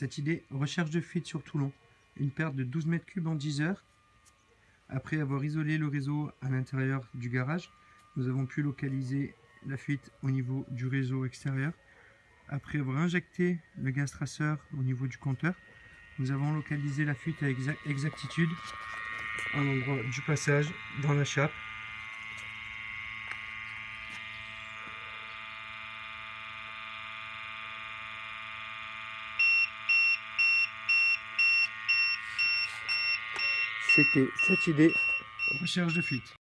Cette idée, recherche de fuite sur Toulon, une perte de 12 mètres cubes en 10 heures. Après avoir isolé le réseau à l'intérieur du garage, nous avons pu localiser la fuite au niveau du réseau extérieur. Après avoir injecté le gaz traceur au niveau du compteur, nous avons localisé la fuite à exactitude à l'endroit du passage dans la chape C'était cette idée, recherche de fuite.